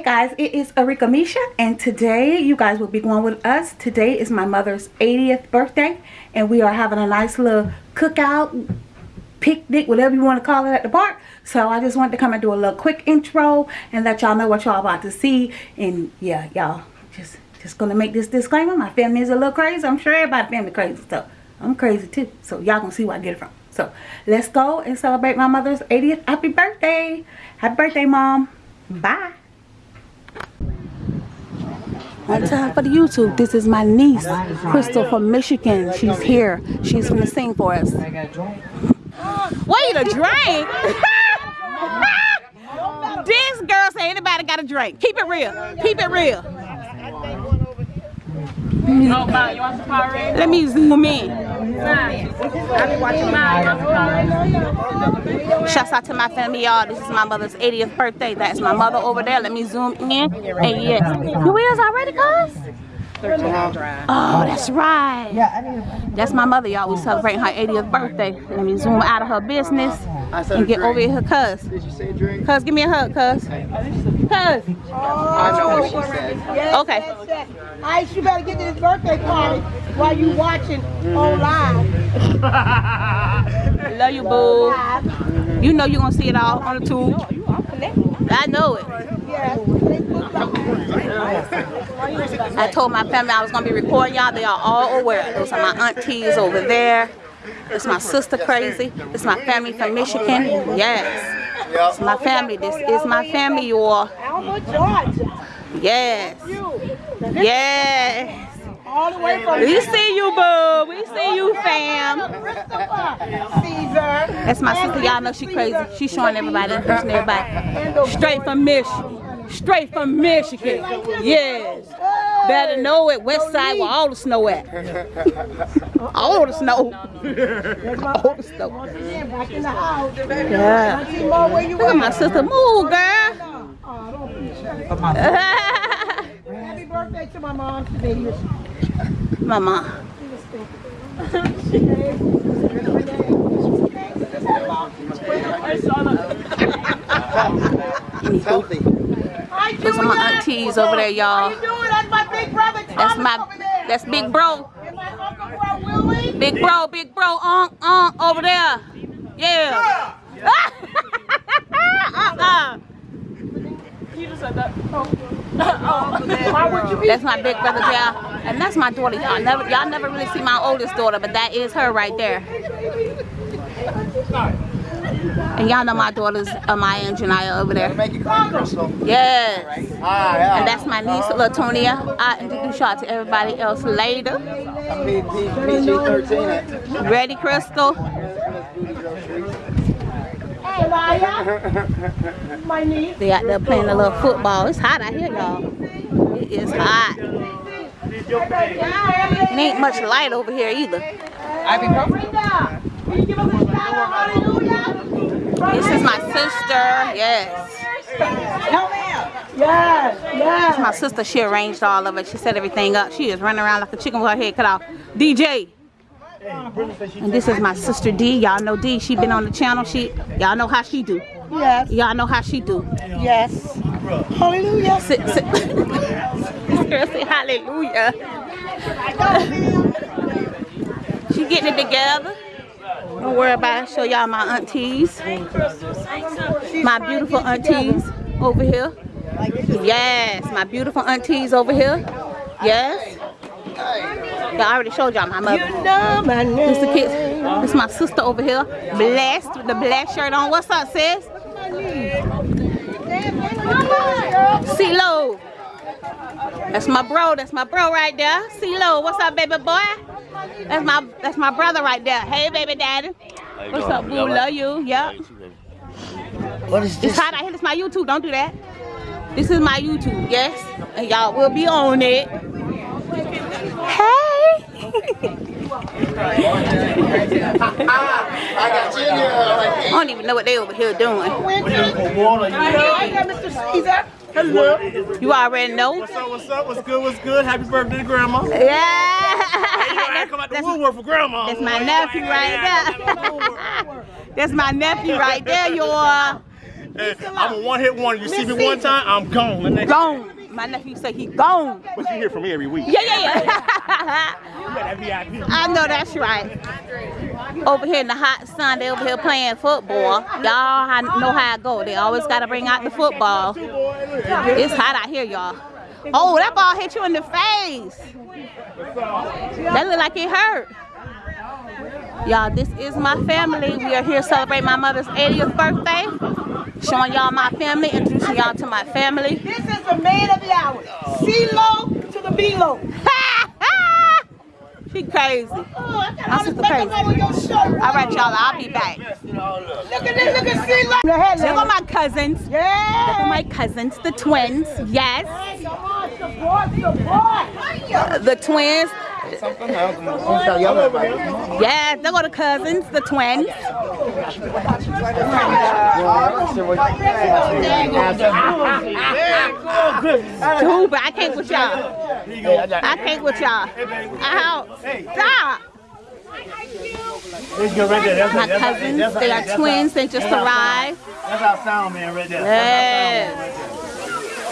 guys, it is Arika Misha and today you guys will be going with us. Today is my mother's 80th birthday and we are having a nice little cookout, picnic, whatever you want to call it at the park. So I just wanted to come and do a little quick intro and let y'all know what y'all about to see. And yeah, y'all just just gonna make this disclaimer. My family is a little crazy. I'm sure everybody family crazy. So I'm crazy too. So y'all gonna see where I get it from. So let's go and celebrate my mother's 80th. Happy birthday. Happy birthday, mom. Bye. One time for the YouTube. This is my niece, Crystal from Michigan. She's here. She's gonna sing for us. Wait a drink? this girl say anybody got a drink. Keep it real. Keep it real. Let me zoom in. Shouts out to my family, y'all. This is my mother's 80th birthday. That's my mother over there. Let me zoom in. And yes, you is already, cuz? Oh, that's right. That's my mother, y'all. We celebrating her 80th birthday. Let me zoom out of her business and get over here, cuz. Cuz, give me a hug, cuz. Cuz. I know what she oh, said. Okay. Ice, you better get to this birthday party while you watching on live. Love you, boo. You know you're going to see it all on the tube. I know it. I told my family I was going to be recording y'all. They are all aware. Those are my aunties over there. It's my sister crazy. It's my family from Michigan. Yes. It's my family. This is my family, you all. Alma, Georgia. Yes. Yes. All the way from We see you, boo. We see you, fam. That's my sister. Y'all know she crazy. She showing everybody, introducing everybody. Straight from Michigan. Straight from Michigan. Yes. Better know it. West side where all the snow at. All the snow. All the snow. Back in the house. Yeah. Auntie Mo, where you Look at my sister. Move, girl. Uh, oh, don't be shy. Happy birthday to my mom today. Mama. Healthy. Hi, Those are my aunties over there, y'all. you doing? That's my big brother Thomas That's my, over there. that's big bro. And my uncle. Big bro, big bro, uh, uh, over there. Yeah. uh-uh. Why would you be That's my big brother, y'all. And that's my daughter. Y'all never, y'all never really see my oldest daughter, but that is her right there. And y'all know my daughters, Amaya and Janaya over there. Make it clean, Crystal. Yes. Ah, yeah. And that's my niece, Latonia. I'll introduce y'all to everybody else later. PG-13. Ready, Crystal? Hey, Maya. my niece. They out there playing a little football. It's hot out here, y'all. It is hot. It ain't much light over here either. Brenda, Can you give us a shout out? Hallelujah. This is my sister. Yes. Me out. Yes, yes. My sister, she arranged all of it. She set everything up. She is running around like a chicken with her head cut off. DJ. And this is my sister D. Y'all know D. She been on the channel. She, y'all know how she do. Yes, Y'all know how she do. yes. Hallelujah. Sit, sit. this girl say hallelujah. she getting it together. Don't worry about it. Show y'all my aunties. My beautiful aunties over here. Yes, my beautiful aunties over here. Yes. Yeah, I already showed y'all my mother. You know my name. This the kids. This is my sister over here. Blessed with the black shirt on. What's up, sis? CeeLo. That's my bro. That's my bro right there. CeeLo. What's up, baby boy? That's my that's my brother right there. Hey, baby daddy. What's up, boo? Love you. Yep. What is this? It's hot out here. This is my YouTube. Don't do that. This is my YouTube. Yes. And y'all will be on it. Hey. I got you. I don't even know what they over here doing. I got Mr. Caesar. Hello. You already know. What's up, what's up, what's good, what's good? Happy birthday grandma. Yeah. I come out the That's- woodwork for grandma. That's my nephew right there. That's my nephew right there, y'all. Hey, I'm a one hit wonder. You see me one time, I'm gone. The next Gone. My nephew say he gone. But you hear from me every week. Yeah, yeah, yeah. You got that VIP. I know that's right. Over here in the hot sun, they over here playing football. Y'all ha- know how it go. They always gotta bring out the football. It's hot out here, y'all. Oh, that ball hit you in the face. That look like it hurt. Y'all, this is my family. We are here to celebrate my mother's 80th birthday. Showing y'all my family, introducing y'all to my family. This is the man of the hour. C-Lo to the B-Lo. she crazy. Oh, My sister crazy. makeup on. All right, y'all, I'll be back. Look at this, look at C-Lo. Look at my cousins. Yeah. Look at my cousins, the twins. Yes, the twins. Yes, they go the cousins, the twins. Dude, but I can't with y'all. I can't with y'all. Out. Stop. My cousins, they are twins. They just arrived. That's our sound man right there. Yes.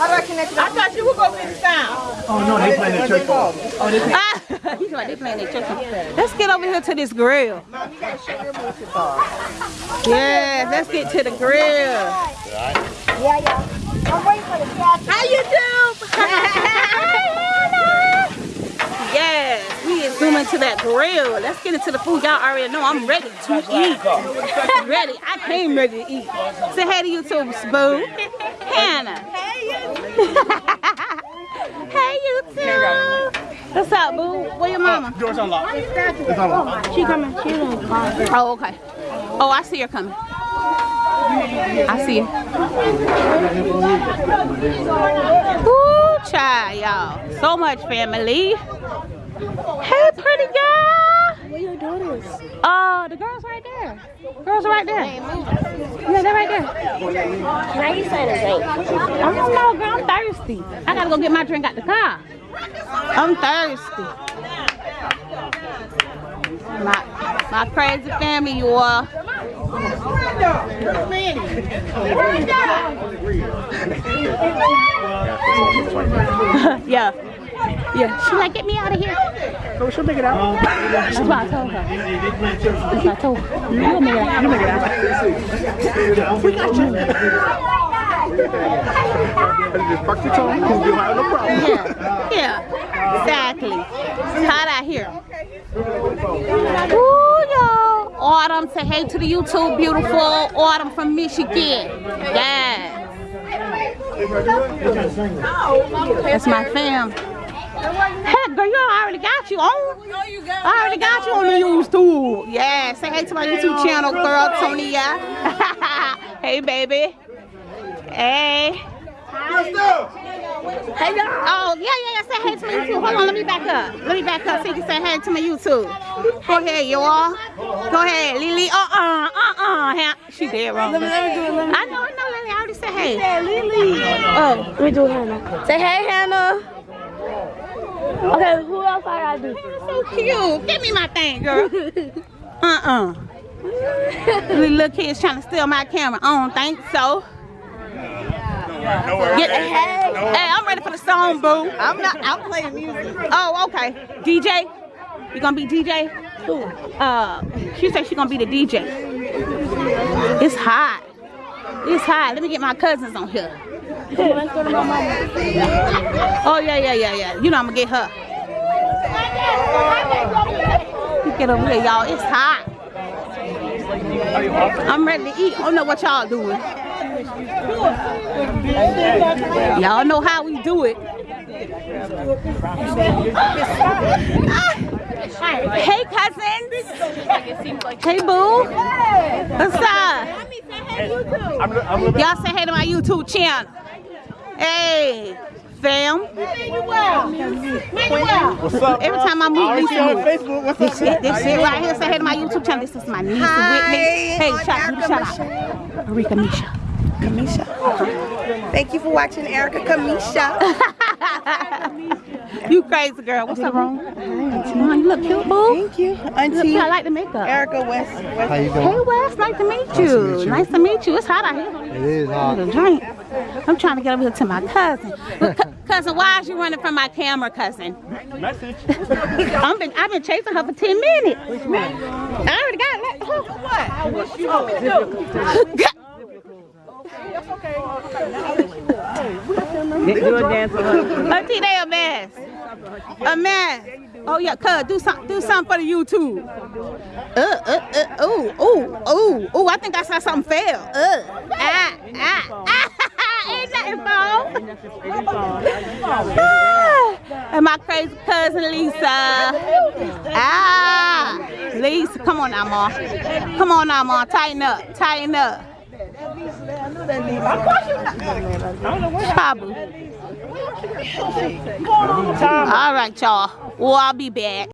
I thought you were going to be the sound. Oh no, they playing the church. Oh, they Ah, he's like they playing their chicken. Let's get over here to this grill. Yeah, let's get to the grill. Yeah, yeah. I'm waiting for the cat. How you do? yes, we is zooming to that grill. Let's get into the food. Y'all already know I'm ready to eat. ready. I came ready to eat. Say hey to YouTube, Boo. Hannah. hey YouTube. What's up, Boo? Where your mama? Doors unlocked. It's unlocked. She coming. She in the car. Oh, okay. Oh, I see her coming. I see her. Ooh, child, y'all. So much family. Hey, pretty girl. Where your daughters? Oh, the girls right there. Girls are right there. Yeah, they're right there. Now you saying a date. I'm just no girl. I'm thirsty. I gotta go get my drink out the car. I'm thirsty. My my crazy family, you all. yeah. Yeah. She like, get me out of here. Oh, she'll make it out. That's what I told her. That's what I told her. You'll make it out. You make it out. We got you. Just fuck your tongue. You'll be no problem. Yeah, yeah, exactly. It's hot out here. Ooh, y'all. Autumn, say hey to the YouTube, beautiful. Autumn from Michigan. Yeah. That's my fam. Heck, girl, you already got you on. I already got you on the YouTube. Yeah, say hey to my YouTube channel, girl, Tonia. hey, baby. Hey. Hey. Oh, yeah, yeah, yeah. Say hey to my YouTube. Hold on, let me back up. Let me back up so you can say hey to my YouTube. Go ahead, y'all. Go ahead, Lily. Uh-uh, uh-uh. She dead wrong. Let me, let me do it. Let me I know, I know, Lily. I already said hey. Lily. Oh. Let me do Hannah. Say hey, Hannah. Okay, who else I gotta do? So cute. Give me my thing, girl. Uh-uh. These little kids trying to steal my camera. I don't think so. No worries. Get, hey, hey, I'm ready for the song, boo. I'm not. I'm playing music. Oh, okay. DJ, you gonna be DJ? Who? Uh, she said she gonna be the DJ. It's hot. It's hot. Let me get my cousins on here. Oh yeah, yeah, yeah, yeah. You know I'm gonna get her. Get over here, y'all. It's hot. I'm ready to eat. Oh, I don't know what y'all doing. Y'all know how we do it. Hey cousins. Hey boo. What's up? I'm, I'm living. Y'all say hey to my YouTube channel. Hey, fam. What's up? Every time I move, already Lisa see on. Facebook. What's This up? shit, this shit right here. Say hey to my YouTube channel. This is my niece Whitney. Hey, shout, do the shout out. Arika Misha. Kamisha. Thank you for watching Erica Kamisha. you crazy girl. What's up, wrong? Mom, you look cute, boo. Thank you. Look, Auntie I like the makeup. Erica West. West. How you doing? Hey doing? Wes, nice to meet you. to meet you. Nice to meet you. It's hot out here. It is hot. Need drink. I'm trying to get over here to my cousin. Cousin, why is you running from my camera, cousin? Message. I've been I've been chasing her for 10 minutes. I already got let her. What I wish you want me to do? Do a dance for her. Auntie, they a mess. A mess. Oh yeah, cuz do some do something for the YouTube. Uh, uh, uh, ooh, ooh, ooh, ooh. I think I saw something fail. Uh, ah, ah, ah. And my crazy cousin Lisa. Ah, Lisa, come on now, ma. Come on now, ma. Tighten up, tighten up. Probably. All right, y'all. Well, I'll be back.